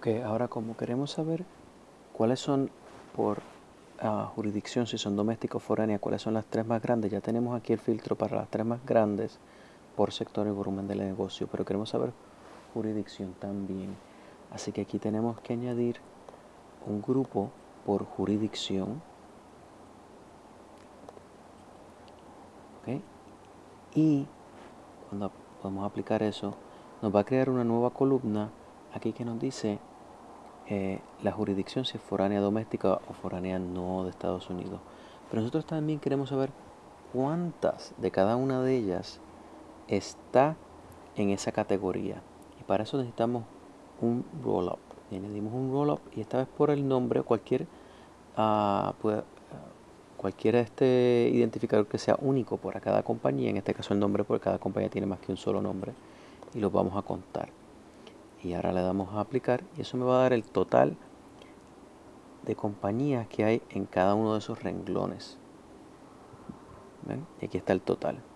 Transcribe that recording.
Ok, ahora como queremos saber cuáles son por ah, jurisdicción, si son domésticas o foráneas, cuáles son las tres más grandes, ya tenemos aquí el filtro para las tres más grandes por sector y volumen del negocio, pero queremos saber jurisdicción también. Así que aquí tenemos que añadir un grupo por jurisdicción. Y cuando podemos aplicar eso, nos va a crear una nueva columna aquí que nos dice eh, la jurisdicción si es foránea doméstica o foránea no de Estados Unidos. Pero nosotros también queremos saber cuántas de cada una de ellas está en esa categoría. Y para eso necesitamos un roll-up. Añadimos un roll-up y esta vez por el nombre cualquier, uh, cualquier este identificador que sea único para cada compañía. En este caso el nombre porque cada compañía tiene más que un solo nombre. Y los vamos a contar. Y ahora le damos a aplicar y eso me va a dar el total de compañías que hay en cada uno de esos renglones. Y aquí está el total.